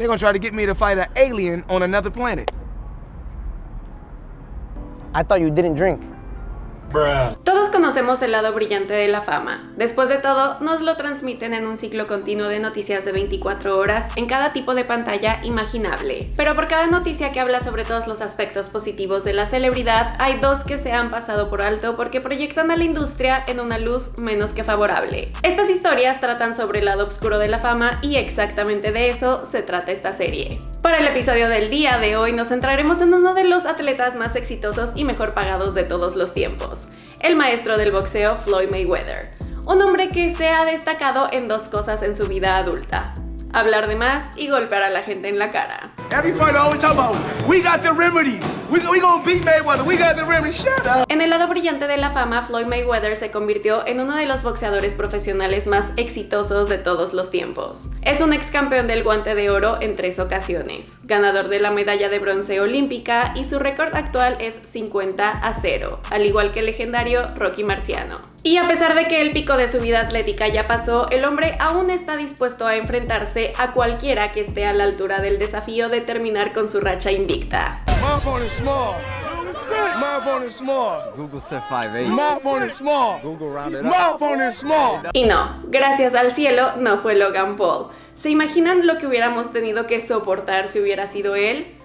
They're gonna try to get me to fight an alien on another planet. I thought you didn't drink. Todos conocemos el lado brillante de la fama. Después de todo, nos lo transmiten en un ciclo continuo de noticias de 24 horas en cada tipo de pantalla imaginable. Pero por cada noticia que habla sobre todos los aspectos positivos de la celebridad, hay dos que se han pasado por alto porque proyectan a la industria en una luz menos que favorable. Estas historias tratan sobre el lado oscuro de la fama y exactamente de eso se trata esta serie. Para el episodio del día de hoy nos centraremos en uno de los atletas más exitosos y mejor pagados de todos los tiempos el maestro del boxeo Floyd Mayweather, un hombre que se ha destacado en dos cosas en su vida adulta, hablar de más y golpear a la gente en la cara. En el lado brillante de la fama, Floyd Mayweather se convirtió en uno de los boxeadores profesionales más exitosos de todos los tiempos. Es un ex campeón del guante de oro en tres ocasiones, ganador de la medalla de bronce olímpica y su récord actual es 50 a 0, al igual que el legendario Rocky Marciano. Y a pesar de que el pico de su vida atlética ya pasó, el hombre aún está dispuesto a enfrentarse a cualquiera que esté a la altura del desafío de terminar con su racha invicta. Y no, gracias al cielo no fue Logan Paul. ¿Se imaginan lo que hubiéramos tenido que soportar si hubiera sido él?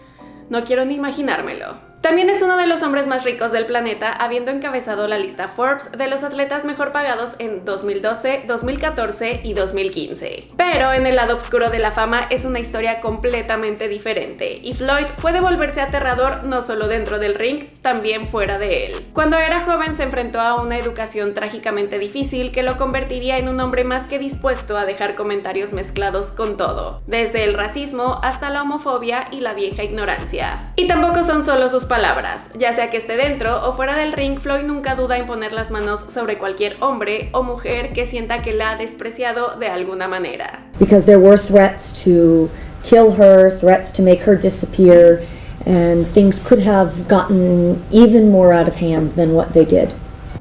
No quiero ni imaginármelo. También es uno de los hombres más ricos del planeta, habiendo encabezado la lista Forbes de los atletas mejor pagados en 2012, 2014 y 2015. Pero en el lado oscuro de la fama es una historia completamente diferente, y Floyd puede volverse aterrador no solo dentro del ring, también fuera de él. Cuando era joven se enfrentó a una educación trágicamente difícil que lo convertiría en un hombre más que dispuesto a dejar comentarios mezclados con todo, desde el racismo hasta la homofobia y la vieja ignorancia. Y tampoco son solo sus palabras. Ya sea que esté dentro o fuera del ring, Floyd nunca duda en poner las manos sobre cualquier hombre o mujer que sienta que la ha despreciado de alguna manera. Because there were threats to kill her, threats to make her disappear, and things could have gotten even more out of hand than what they did.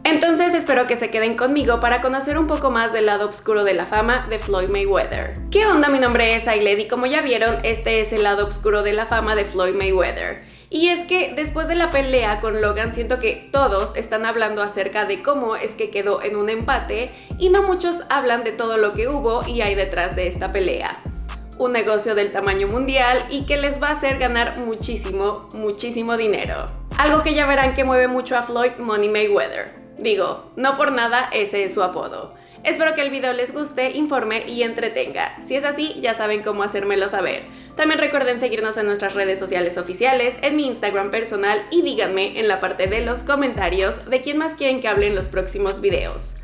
Entonces espero que se queden conmigo para conocer un poco más del lado oscuro de la fama de Floyd Mayweather. ¿Qué onda? Mi nombre es Ailed y como ya vieron, este es el lado oscuro de la fama de Floyd Mayweather. Y es que después de la pelea con Logan siento que todos están hablando acerca de cómo es que quedó en un empate y no muchos hablan de todo lo que hubo y hay detrás de esta pelea. Un negocio del tamaño mundial y que les va a hacer ganar muchísimo, muchísimo dinero. Algo que ya verán que mueve mucho a Floyd Money Mayweather. Digo, no por nada ese es su apodo. Espero que el video les guste, informe y entretenga. Si es así, ya saben cómo hacérmelo saber. También recuerden seguirnos en nuestras redes sociales oficiales, en mi Instagram personal y díganme en la parte de los comentarios de quién más quieren que hable en los próximos videos.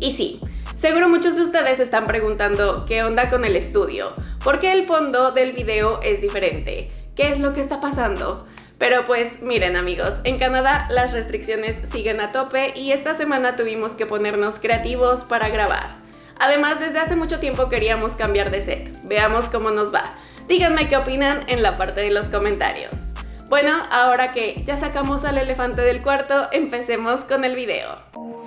Y sí, seguro muchos de ustedes están preguntando qué onda con el estudio, por qué el fondo del video es diferente, qué es lo que está pasando. Pero pues miren amigos, en Canadá las restricciones siguen a tope y esta semana tuvimos que ponernos creativos para grabar. Además, desde hace mucho tiempo queríamos cambiar de set. Veamos cómo nos va. Díganme qué opinan en la parte de los comentarios. Bueno, ahora que ya sacamos al elefante del cuarto, empecemos con el video.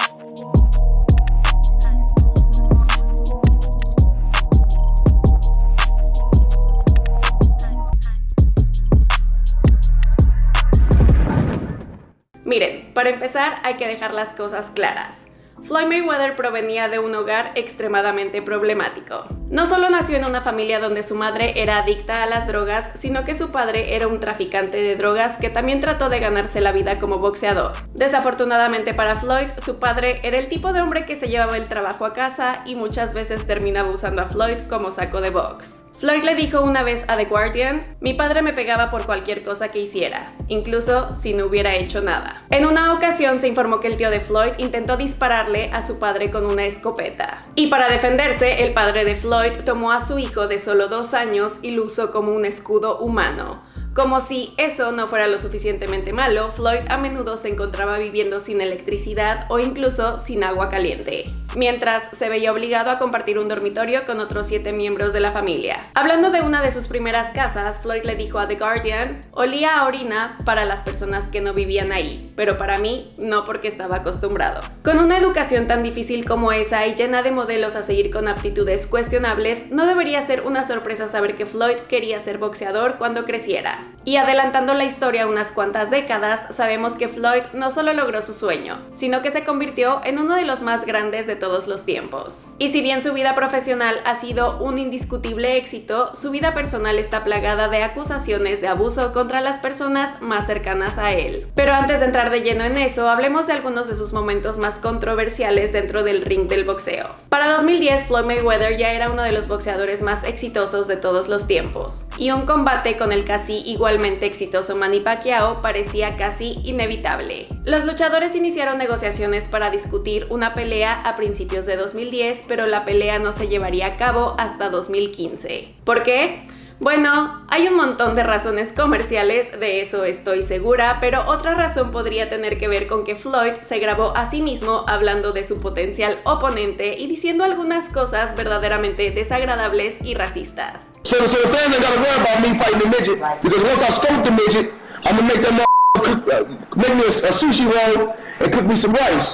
Para empezar hay que dejar las cosas claras. Floyd Mayweather provenía de un hogar extremadamente problemático. No solo nació en una familia donde su madre era adicta a las drogas, sino que su padre era un traficante de drogas que también trató de ganarse la vida como boxeador. Desafortunadamente para Floyd, su padre era el tipo de hombre que se llevaba el trabajo a casa y muchas veces terminaba usando a Floyd como saco de box. Floyd le dijo una vez a The Guardian, mi padre me pegaba por cualquier cosa que hiciera, incluso si no hubiera hecho nada. En una ocasión se informó que el tío de Floyd intentó dispararle a su padre con una escopeta. Y para defenderse, el padre de Floyd tomó a su hijo de solo dos años y lo usó como un escudo humano. Como si eso no fuera lo suficientemente malo, Floyd a menudo se encontraba viviendo sin electricidad o incluso sin agua caliente. mientras se veía obligado a compartir un dormitorio con otros siete miembros de la familia. Hablando de una de sus primeras casas, Floyd le dijo a The Guardian, olía a orina para las personas que no vivían ahí, pero para mí no porque estaba acostumbrado. Con una educación tan difícil como esa y llena de modelos a seguir con aptitudes cuestionables, no debería ser una sorpresa saber que Floyd quería ser boxeador cuando creciera. Y adelantando la historia unas cuantas décadas, sabemos que Floyd no solo logró su sueño, sino que se convirtió en uno de los más grandes de todos los tiempos. Y si bien su vida profesional ha sido un indiscutible éxito, su vida personal está plagada de acusaciones de abuso contra las personas más cercanas a él. Pero antes de entrar de lleno en eso, hablemos de algunos de sus momentos más controversiales dentro del ring del boxeo. Para 2010, Floyd Mayweather ya era uno de los boxeadores más exitosos de todos los tiempos, y un combate con el casi igualmente exitoso Manny Pacquiao parecía casi inevitable. Los luchadores iniciaron negociaciones para discutir una pelea a principios de 2010, pero la pelea no se llevaría a cabo hasta 2015. ¿Por qué? Bueno, hay un montón de razones comerciales, de eso estoy segura, pero otra razón podría tener que ver con que Floyd se grabó a sí mismo hablando de su potencial oponente y diciendo algunas cosas verdaderamente desagradables y racistas.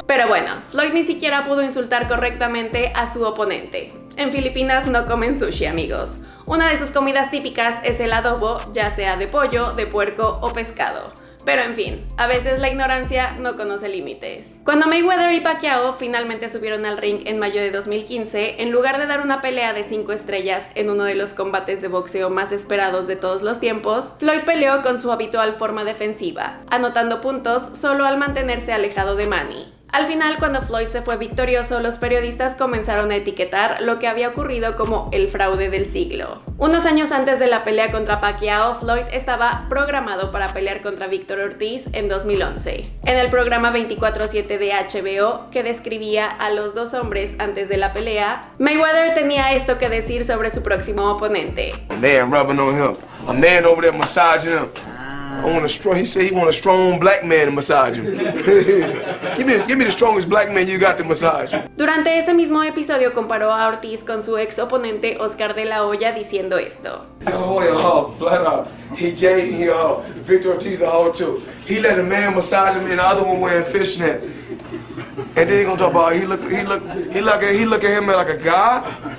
Pero bueno, Floyd ni siquiera pudo insultar correctamente a su oponente. En Filipinas no comen sushi, amigos. Una de sus comidas típicas es el adobo, ya sea de pollo, de puerco o pescado. Pero en fin, a veces la ignorancia no conoce límites. Cuando Mayweather y Pacquiao finalmente subieron al ring en mayo de 2015, en lugar de dar una pelea de 5 estrellas en uno de los combates de boxeo más esperados de todos los tiempos, Floyd peleó con su habitual forma defensiva, anotando puntos solo al mantenerse alejado de Manny. Al final, cuando Floyd se fue victorioso, los periodistas comenzaron a etiquetar lo que había ocurrido como el fraude del siglo. Unos años antes de la pelea contra Pacquiao, Floyd estaba programado para pelear contra Víctor Ortiz en 2011. En el programa 24-7 de HBO, que describía a los dos hombres antes de la pelea, Mayweather tenía esto que decir sobre su próximo oponente. Rubbing on him. Over there massaging. I want a strong. He said he want a strong black man to massage him. give me, give me the strongest black man you got to massage. Durante ese mismo episodio comparó a Ortiz con su ex oponente Oscar de la Hoya diciendo esto. Oh, a hug, flat out. He gave me a hug. Victor Ortiz a hug too. He let a man massage him, and the other one wearing fishnet. And then he gonna talk about he look, he look, he look at, he look at him like a god.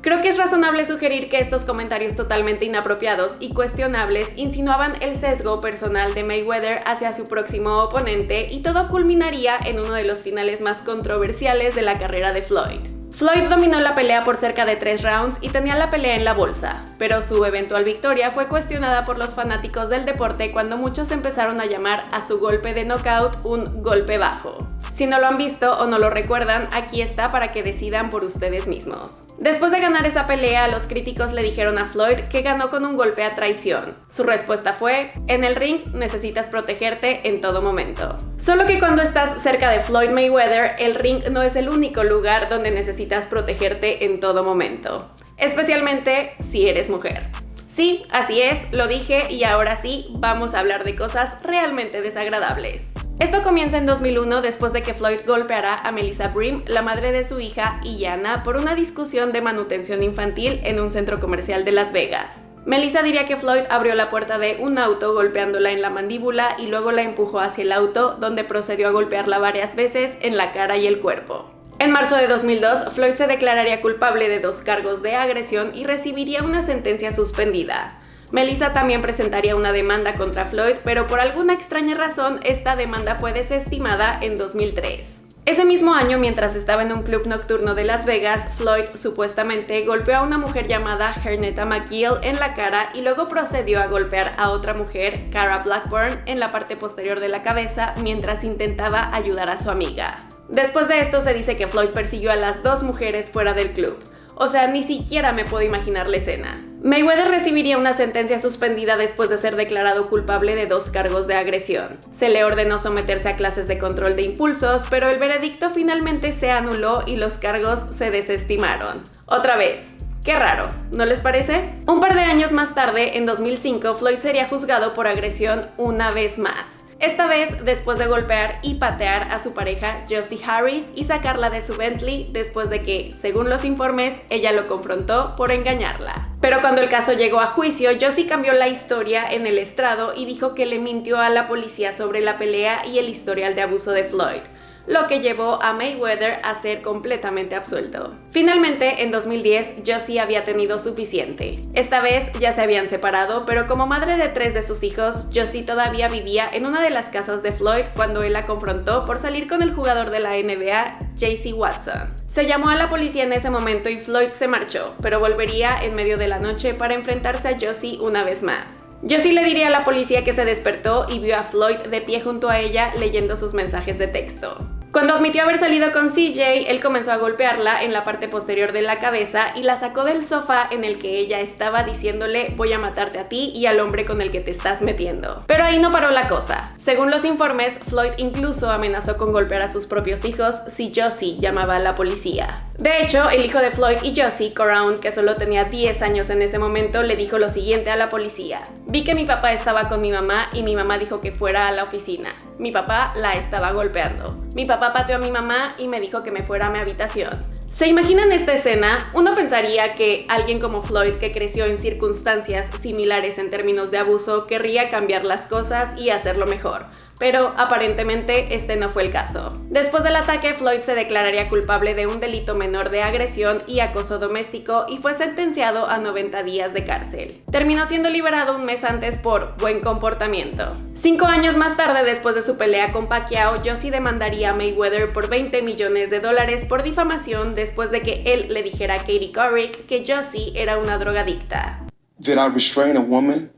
Creo que es razonable sugerir que estos comentarios totalmente inapropiados y cuestionables insinuaban el sesgo personal de Mayweather hacia su próximo oponente y todo culminaría en uno de los finales más controversiales de la carrera de Floyd. Floyd dominó la pelea por cerca de tres rounds y tenía la pelea en la bolsa, pero su eventual victoria fue cuestionada por los fanáticos del deporte cuando muchos empezaron a llamar a su golpe de knockout un golpe bajo. Si no lo han visto o no lo recuerdan, aquí está para que decidan por ustedes mismos. Después de ganar esa pelea, los críticos le dijeron a Floyd que ganó con un golpe a traición. Su respuesta fue, en el ring necesitas protegerte en todo momento. Solo que cuando estás cerca de Floyd Mayweather, el ring no es el único lugar donde necesitas protegerte en todo momento. Especialmente si eres mujer. Sí, así es, lo dije y ahora sí, vamos a hablar de cosas realmente desagradables. Esto comienza en 2001 después de que Floyd golpeara a Melissa Brim, la madre de su hija Iana, por una discusión de manutención infantil en un centro comercial de Las Vegas. Melissa diría que Floyd abrió la puerta de un auto golpeándola en la mandíbula y luego la empujó hacia el auto, donde procedió a golpearla varias veces en la cara y el cuerpo. En marzo de 2002, Floyd se declararía culpable de dos cargos de agresión y recibiría una sentencia suspendida. Melissa también presentaría una demanda contra Floyd, pero por alguna extraña razón esta demanda fue desestimada en 2003. Ese mismo año, mientras estaba en un club nocturno de Las Vegas, Floyd supuestamente golpeó a una mujer llamada Hernetta McGill en la cara y luego procedió a golpear a otra mujer, Cara Blackburn, en la parte posterior de la cabeza mientras intentaba ayudar a su amiga. Después de esto se dice que Floyd persiguió a las dos mujeres fuera del club. O sea, ni siquiera me puedo imaginar la escena. Mayweather recibiría una sentencia suspendida después de ser declarado culpable de dos cargos de agresión. Se le ordenó someterse a clases de control de impulsos, pero el veredicto finalmente se anuló y los cargos se desestimaron. Otra vez, Qué raro, ¿no les parece? Un par de años más tarde, en 2005, Floyd sería juzgado por agresión una vez más. esta vez después de golpear y patear a su pareja Josie Harris y sacarla de su Bentley después de que, según los informes, ella lo confrontó por engañarla. Pero cuando el caso llegó a juicio, Josie cambió la historia en el estrado y dijo que le mintió a la policía sobre la pelea y el historial de abuso de Floyd lo que llevó a Mayweather a ser completamente absuelto. Finalmente, en 2010, Josie había tenido suficiente. Esta vez ya se habían separado, pero como madre de tres de sus hijos, Josie todavía vivía en una de las casas de Floyd cuando él la confrontó por salir con el jugador de la NBA, JC Watson. Se llamó a la policía en ese momento y Floyd se marchó, pero volvería en medio de la noche para enfrentarse a Josie una vez más. Josie le diría a la policía que se despertó y vio a Floyd de pie junto a ella leyendo sus mensajes de texto. Cuando admitió haber salido con CJ, él comenzó a golpearla en la parte posterior de la cabeza y la sacó del sofá en el que ella estaba diciéndole voy a matarte a ti y al hombre con el que te estás metiendo. Pero ahí no paró la cosa. Según los informes, Floyd incluso amenazó con golpear a sus propios hijos si Josie llamaba a la policía. De hecho, el hijo de Floyd y Josie, Coraun, que solo tenía 10 años en ese momento, le dijo lo siguiente a la policía. Vi que mi papá estaba con mi mamá y mi mamá dijo que fuera a la oficina. Mi papá la estaba golpeando. Mi papá pateó a mi mamá y me dijo que me fuera a mi habitación. ¿Se imaginan esta escena? Uno pensaría que alguien como Floyd, que creció en circunstancias similares en términos de abuso, querría cambiar las cosas y hacerlo mejor pero aparentemente este no fue el caso. Después del ataque, Floyd se declararía culpable de un delito menor de agresión y acoso doméstico y fue sentenciado a 90 días de cárcel. Terminó siendo liberado un mes antes por buen comportamiento. Cinco años más tarde, después de su pelea con Pacquiao, Josie demandaría a Mayweather por 20 millones de dólares por difamación después de que él le dijera a Katie Couric que Josie era una drogadicta. Did I restrain a woman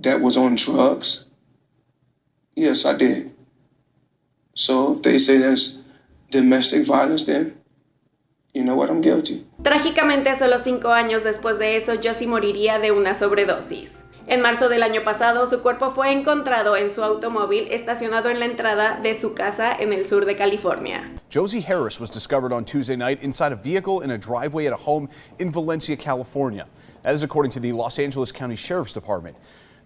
that was on drugs? Yes, I did. So if they say there's domestic violence, then you know what, I'm guilty. Trágicamente, solo cinco años después de eso, Josie moriría de una sobredosis. En marzo del año pasado, su cuerpo fue encontrado en su automóvil estacionado en la entrada de su casa en el sur de California. Josie Harris was discovered on Tuesday night inside a vehicle in a driveway at a home in Valencia, California. That is according to the Los Angeles County Sheriff's Department.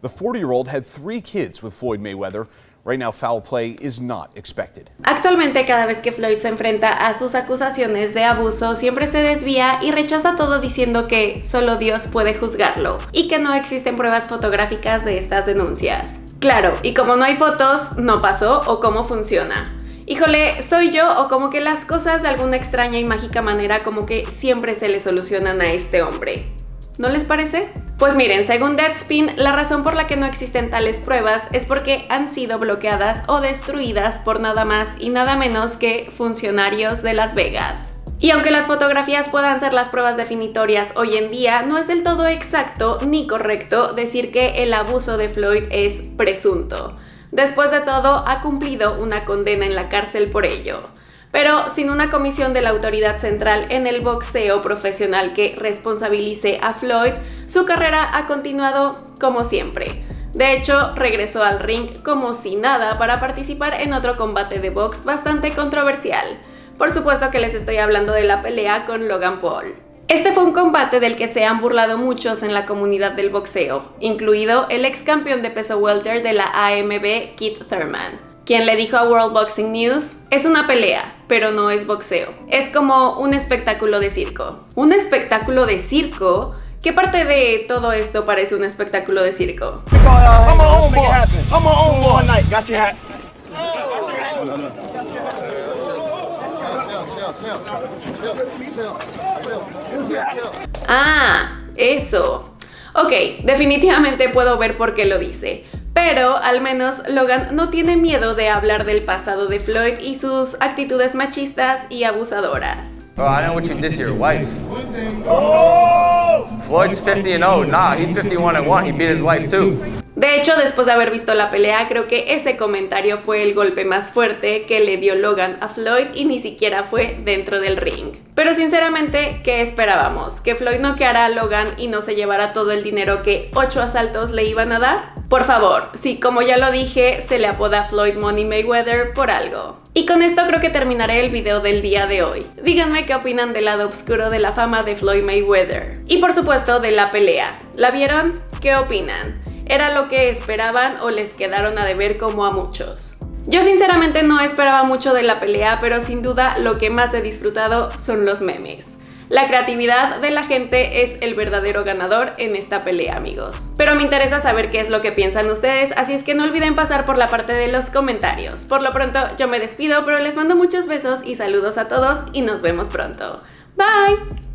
The 40-year-old had three kids with Floyd Mayweather. Right now, foul play is not expected. Actualmente, cada vez que Floyd se enfrenta a sus acusaciones de abuso, siempre se desvía y rechaza todo diciendo que solo Dios puede juzgarlo y que no existen pruebas fotográficas de estas denuncias. Claro, y como no hay fotos, no pasó o cómo funciona. Híjole, soy yo o como que las cosas de alguna extraña y mágica manera como que siempre se le solucionan a este hombre. ¿No les parece? Pues miren, según Deadspin, la razón por la que no existen tales pruebas es porque han sido bloqueadas o destruidas por nada más y nada menos que funcionarios de Las Vegas. Y aunque las fotografías puedan ser las pruebas definitorias hoy en día, no es del todo exacto ni correcto decir que el abuso de Floyd es presunto. Después de todo, ha cumplido una condena en la cárcel por ello pero sin una comisión de la autoridad central en el boxeo profesional que responsabilice a Floyd, su carrera ha continuado como siempre. De hecho, regresó al ring como si nada para participar en otro combate de box bastante controversial. Por supuesto que les estoy hablando de la pelea con Logan Paul. Este fue un combate del que se han burlado muchos en la comunidad del boxeo, incluido el ex campeón de peso welter de la AMB, Keith Thurman quien le dijo a World Boxing News, es una pelea, pero no es boxeo. Es como un espectáculo de circo. ¿Un espectáculo de circo? ¿Qué parte de todo esto parece un espectáculo de circo? Ah, eso. Ok, definitivamente puedo ver por qué lo dice. Pero al menos Logan no tiene miedo de hablar del pasado de Floyd y sus actitudes machistas y abusadoras. Oh, I know what you did to your wife. Oh! Floyd's 50 and 0. Nah, he's 51 and 1. He beat his wife too. De hecho, después de haber visto la pelea, creo que ese comentario fue el golpe más fuerte que le dio Logan a Floyd y ni siquiera fue dentro del ring. Pero sinceramente, ¿qué esperábamos? ¿Que Floyd noqueara a Logan y no se llevara todo el dinero que 8 asaltos le iban a dar? Por favor, sí, como ya lo dije, se le apoda Floyd Money Mayweather por algo. Y con esto creo que terminaré el video del día de hoy. Díganme qué opinan del lado oscuro de la fama de Floyd Mayweather. Y por supuesto de la pelea. ¿La vieron? ¿Qué opinan? ¿Era lo que esperaban o les quedaron a deber como a muchos? Yo sinceramente no esperaba mucho de la pelea, pero sin duda lo que más he disfrutado son los memes. La creatividad de la gente es el verdadero ganador en esta pelea, amigos. Pero me interesa saber qué es lo que piensan ustedes, así es que no olviden pasar por la parte de los comentarios. Por lo pronto, yo me despido, pero les mando muchos besos y saludos a todos y nos vemos pronto. Bye!